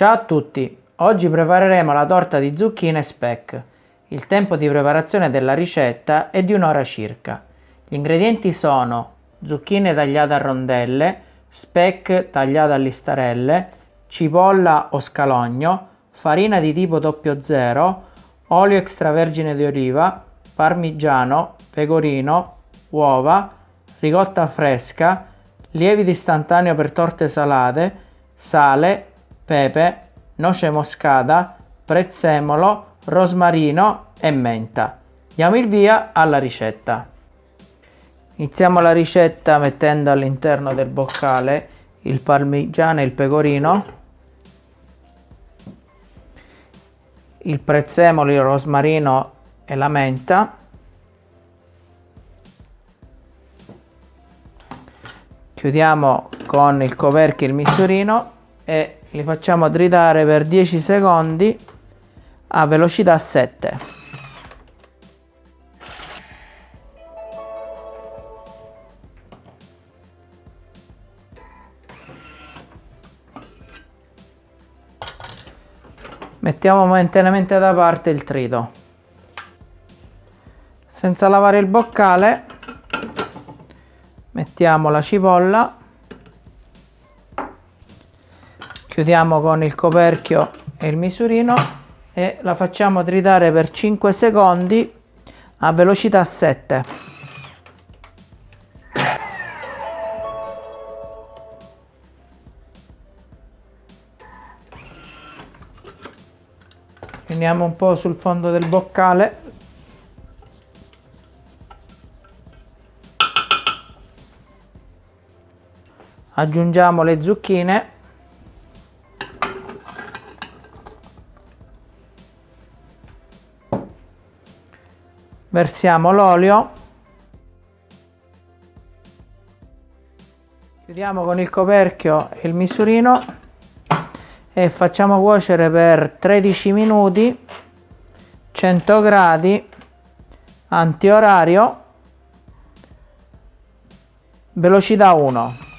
Ciao a tutti, oggi prepareremo la torta di zucchine speck. Il tempo di preparazione della ricetta è di un'ora circa. Gli ingredienti sono zucchine tagliate a rondelle, speck tagliate a listarelle, cipolla o scalogno, farina di tipo 00, olio extravergine di oliva, parmigiano, pecorino, uova, ricotta fresca, lievito istantaneo per torte salate, sale, pepe, noce moscata, prezzemolo, rosmarino e menta. Diamo il via alla ricetta. Iniziamo la ricetta mettendo all'interno del boccale il parmigiano e il pecorino, il prezzemolo, il rosmarino e la menta, chiudiamo con il coperchio il misurino e li facciamo tritare per 10 secondi a velocità 7 mettiamo momentaneamente da parte il trito. Senza lavare il boccale mettiamo la cipolla chiudiamo con il coperchio e il misurino e la facciamo tritare per 5 secondi a velocità 7 finiamo un po' sul fondo del boccale. Aggiungiamo le zucchine versiamo l'olio. Chiudiamo con il coperchio il misurino e facciamo cuocere per 13 minuti 100 gradi antiorario velocità 1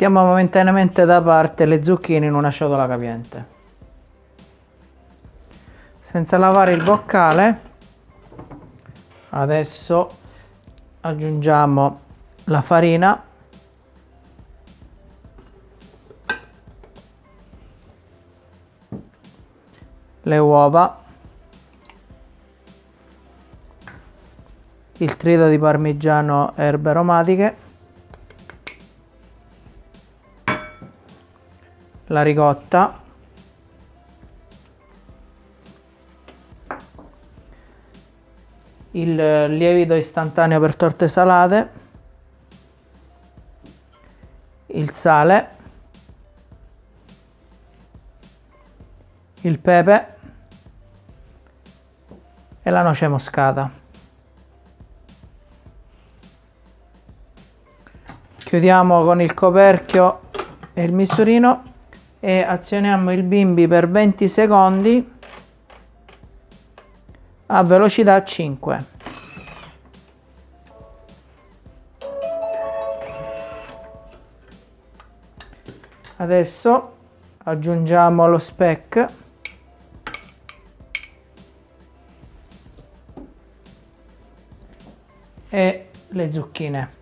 Mettiamo momentaneamente da parte le zucchine in una ciotola capiente. Senza lavare il boccale, adesso aggiungiamo la farina. Le uova. Il trito di parmigiano erbe aromatiche la ricotta il lievito istantaneo per torte salate. Il sale. Il pepe. E la noce moscata. Chiudiamo con il coperchio e il misurino e azioniamo il bimbi per 20 secondi a velocità 5 adesso aggiungiamo lo speck e le zucchine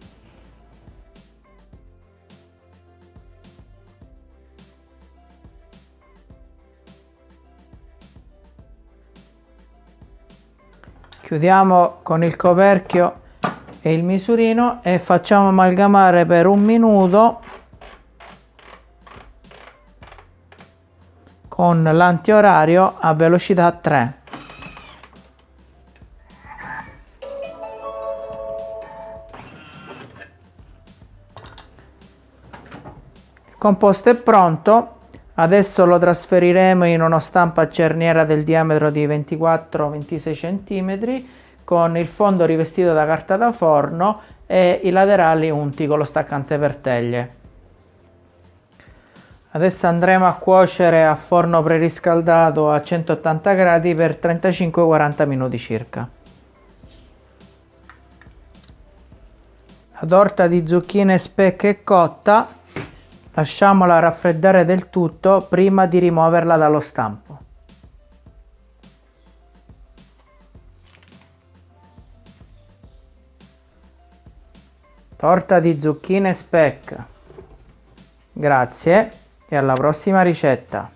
chiudiamo con il coperchio e il misurino e facciamo amalgamare per un minuto con l'antiorario a velocità 3 il composto è pronto Adesso lo trasferiremo in una stampa a cerniera del diametro di 24-26 cm con il fondo rivestito da carta da forno e i laterali unti con lo staccante per teglie. Adesso andremo a cuocere a forno preriscaldato a 180 gradi per 35-40 minuti circa. La torta di zucchine speck è cotta, lasciamola raffreddare del tutto prima di rimuoverla dallo stampo. Torta di zucchine speck. Grazie e alla prossima ricetta.